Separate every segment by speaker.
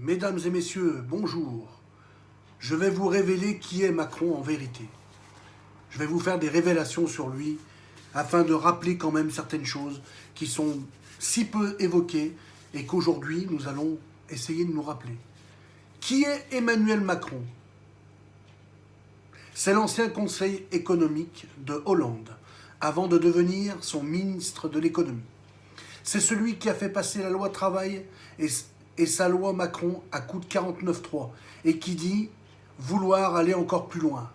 Speaker 1: Mesdames et messieurs, bonjour. Je vais vous révéler qui est Macron en vérité. Je vais vous faire des révélations sur lui afin de rappeler quand même certaines choses qui sont si peu évoquées et qu'aujourd'hui nous allons essayer de nous rappeler. Qui est Emmanuel Macron? C'est l'ancien conseil économique de Hollande avant de devenir son ministre de l'économie. C'est celui qui a fait passer la loi travail et et sa loi Macron à coup de 49.3 et qui dit vouloir aller encore plus loin.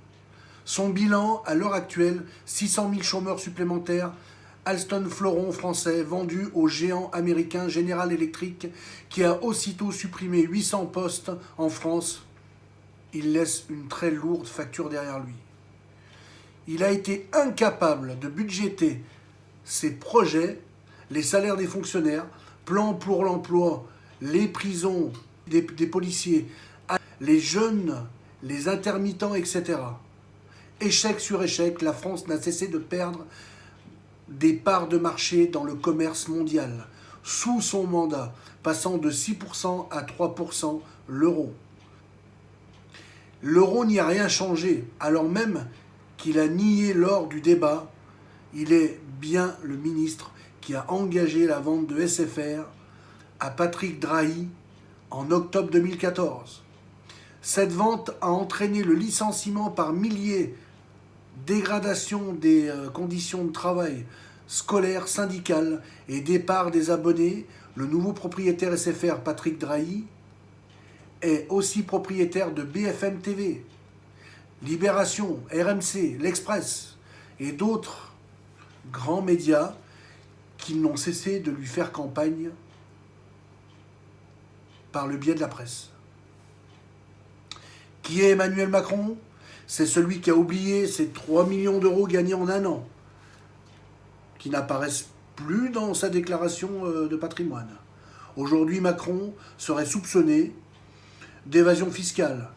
Speaker 1: Son bilan, à l'heure actuelle, 600 000 chômeurs supplémentaires, Alston Floron français vendu au géant américain General Electric qui a aussitôt supprimé 800 postes en France. Il laisse une très lourde facture derrière lui. Il a été incapable de budgéter ses projets, les salaires des fonctionnaires, plan pour l'emploi les prisons des, policiers, les jeunes, les intermittents, etc. Échec sur échec, la France n'a cessé de perdre des parts de marché dans le commerce mondial, sous son mandat, passant de 6% à 3% l'euro. L'euro n'y a rien changé, alors même qu'il a nié lors du débat, il est bien le ministre qui a engagé la vente de SFR à Patrick Drahi en octobre 2014. Cette vente a entraîné le licenciement par milliers, dégradation des euh, conditions de travail scolaires, syndicales et départ des abonnés. Le nouveau propriétaire SFR, Patrick Drahi, est aussi propriétaire de BFM TV, Libération, RMC, L'Express et d'autres grands médias qui n'ont cessé de lui faire campagne par le biais de la presse. Qui est Emmanuel Macron? C'est celui qui a oublié ses 3 millions d'euros gagnés en un an, qui n'apparaissent plus dans sa déclaration euh, de patrimoine. Aujourd'hui, Macron serait soupçonné d'évasion fiscale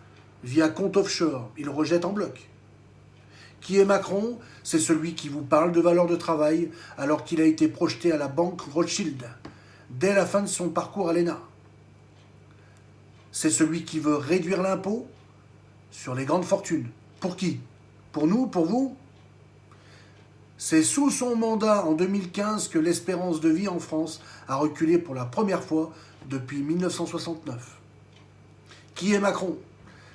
Speaker 1: via compte offshore. Il rejette en bloc. Qui est Macron? C'est celui qui vous parle de valeur de travail alors qu'il a été projeté à la banque Rothschild dès la fin de son parcours à l'ENA c'est celui qui veut réduire l'impôt sur les grandes fortunes. Pour qui? Pour nous Pour vous? C'est sous son mandat en 2015 que l'espérance de vie en France a reculé pour la première fois depuis 1969. Qui est Macron?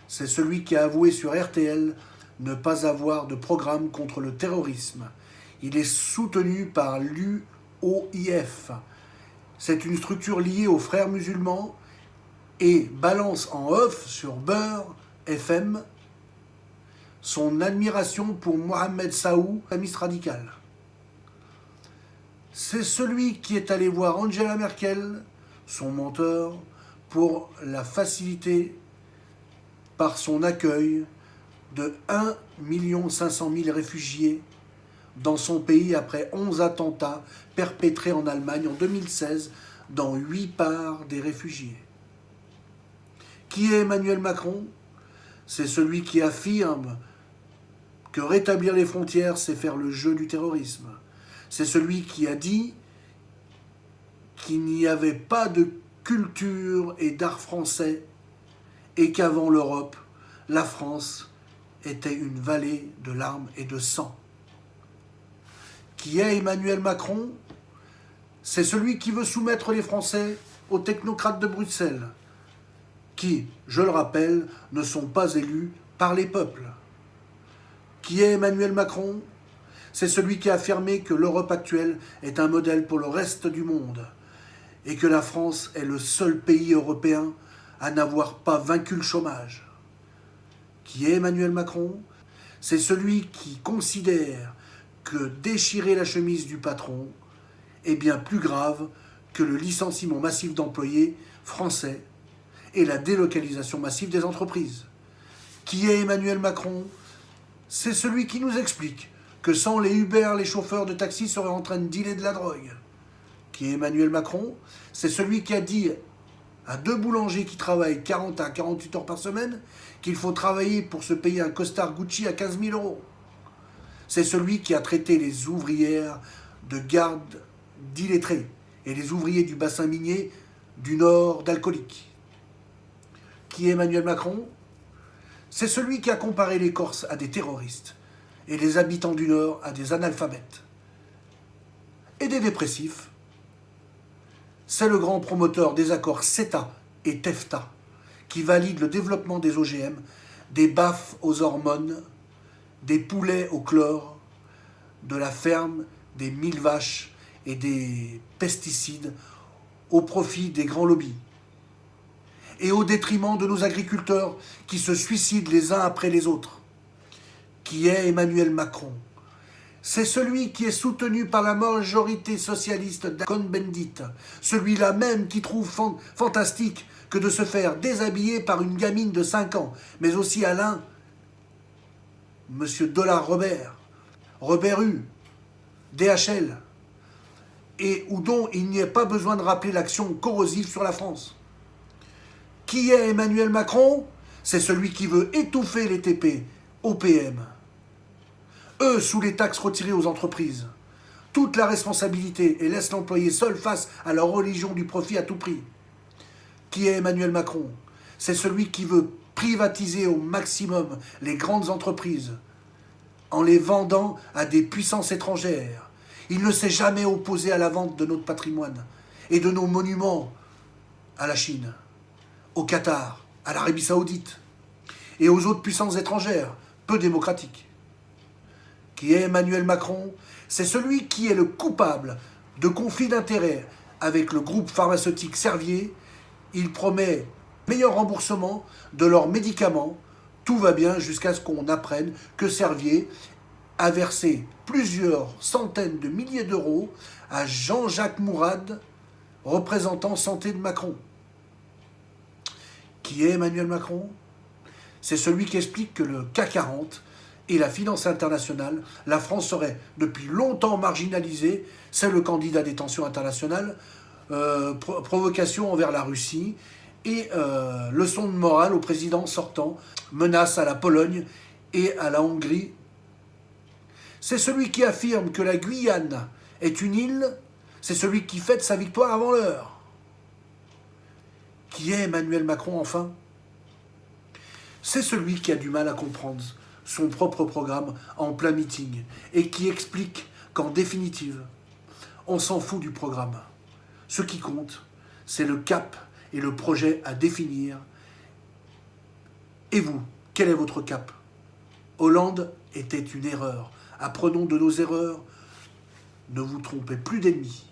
Speaker 1: C'est celui qui a avoué sur RTL ne pas avoir de programme contre le terrorisme. Il est soutenu par l'UOIF. C'est une structure liée aux frères musulmans et balance en off sur Beurre FM son admiration pour Mohamed Saou, amiste radical. C'est celui qui est allé voir Angela Merkel, son mentor, pour la faciliter par son accueil de 1 500 000 réfugiés dans son pays après 11 attentats perpétrés en Allemagne en 2016 dans 8 parts des réfugiés. Qui est Emmanuel Macron? C'est celui qui affirme que rétablir les frontières, c'est faire le jeu du terrorisme. C'est celui qui a dit qu'il n'y avait pas de culture et d'art français et qu'avant l'Europe, la France était une vallée de larmes et de sang. Qui est Emmanuel Macron? C'est celui qui veut soumettre les Français aux technocrates de Bruxelles, qui, je le rappelle, ne sont pas élus par les peuples. Qui est Emmanuel Macron? C'est celui qui a affirmé que l'Europe actuelle est un modèle pour le reste du monde et que la France est le seul pays européen à n'avoir pas vaincu le chômage. Qui est Emmanuel Macron? C'est celui qui considère que déchirer la chemise du patron est bien plus grave que le licenciement massif d'employés français et la délocalisation massive des entreprises. Qui est Emmanuel Macron? C'est celui qui nous explique que sans les Uber, les chauffeurs de taxi seraient en train de dealer de la drogue. Qui est Emmanuel Macron? C'est celui qui a dit à deux boulangers qui travaillent 40 à 48 heures par semaine qu'il faut travailler pour se payer un costard Gucci à 15 000 euros. C'est celui qui a traité les ouvrières de garde d'illettrés et les ouvriers du bassin minier du Nord d'alcooliques. Emmanuel Macron C'est celui qui a comparé les Corses à des terroristes et les habitants du Nord à des analphabètes et des dépressifs. C'est le grand promoteur des accords CETA et TEFTA qui valide le développement des OGM, des baffes aux hormones, des poulets au chlore, de la ferme des mille vaches et des pesticides au profit des grands lobbies et au détriment de nos agriculteurs qui se suicident les uns après les autres. Qui est Emmanuel Macron C'est celui qui est soutenu par la majorité socialiste d'Akon Bendit, celui-là même qui trouve fantastique que de se faire déshabiller par une gamine de 5 ans, mais aussi Alain, Monsieur Dollar Robert, Robert U, DHL, et où dont il n'y ait pas besoin de rappeler l'action corrosive sur la France. Qui est Emmanuel Macron? C'est celui qui veut étouffer les TP, OPM. Eux, sous les taxes retirées aux entreprises, toute la responsabilité et laisse l'employé seul face à leur religion du profit à tout prix. Qui est Emmanuel Macron? C'est celui qui veut privatiser au maximum les grandes entreprises en les vendant à des puissances étrangères. Il ne s'est jamais opposé à la vente de notre patrimoine et de nos monuments à la Chine, au Qatar, à l'Arabie Saoudite et aux autres puissances étrangères, peu démocratiques. Qui est Emmanuel Macron C'est celui qui est le coupable de conflits d'intérêts avec le groupe pharmaceutique Servier. Il promet meilleur remboursement de leurs médicaments. Tout va bien jusqu'à ce qu'on apprenne que Servier a versé plusieurs centaines de milliers d'euros à Jean-Jacques Mourad, représentant santé de Macron. Qui est Emmanuel Macron C'est celui qui explique que le CAC 40 et la finance internationale, la France serait depuis longtemps marginalisée, c'est le candidat des tensions internationales, euh, provocation envers la Russie, et euh, leçon de morale au président sortant, menace à la Pologne et à la Hongrie. C'est celui qui affirme que la Guyane est une île, c'est celui qui fête sa victoire avant l'heure. Qui est Emmanuel Macron enfin? C'est celui qui a du mal à comprendre son propre programme en plein meeting et qui explique qu'en définitive, on s'en fout du programme. Ce qui compte, c'est le cap et le projet à définir. Et vous, quel est votre cap? Hollande était une erreur. Apprenons de nos erreurs. Ne vous trompez plus d'ennemis.